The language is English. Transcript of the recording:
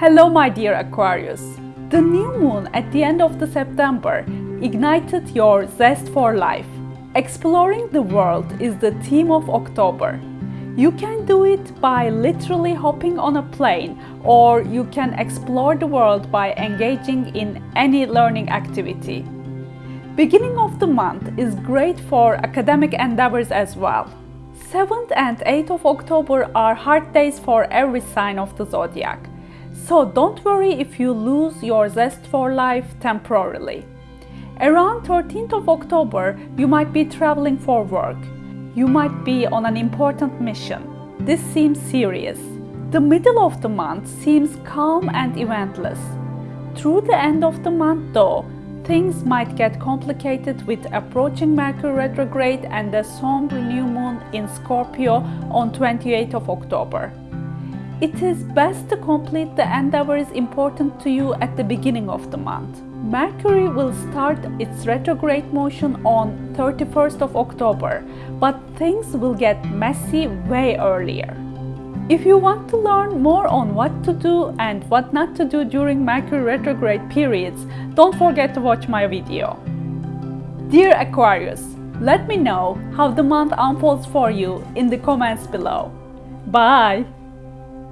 Hello my dear Aquarius! The new moon at the end of the September ignited your zest for life. Exploring the world is the theme of October. You can do it by literally hopping on a plane or you can explore the world by engaging in any learning activity. Beginning of the month is great for academic endeavors as well. 7th and 8th of October are hard days for every sign of the zodiac. So don't worry if you lose your zest for life temporarily. Around 13th of October, you might be traveling for work. You might be on an important mission. This seems serious. The middle of the month seems calm and eventless. Through the end of the month though, things might get complicated with approaching Mercury retrograde and the somber new moon in Scorpio on 28th of October. It is best to complete the endeavors important to you at the beginning of the month. Mercury will start its retrograde motion on 31st of October, but things will get messy way earlier. If you want to learn more on what to do and what not to do during Mercury retrograde periods, don't forget to watch my video. Dear Aquarius, let me know how the month unfolds for you in the comments below. Bye!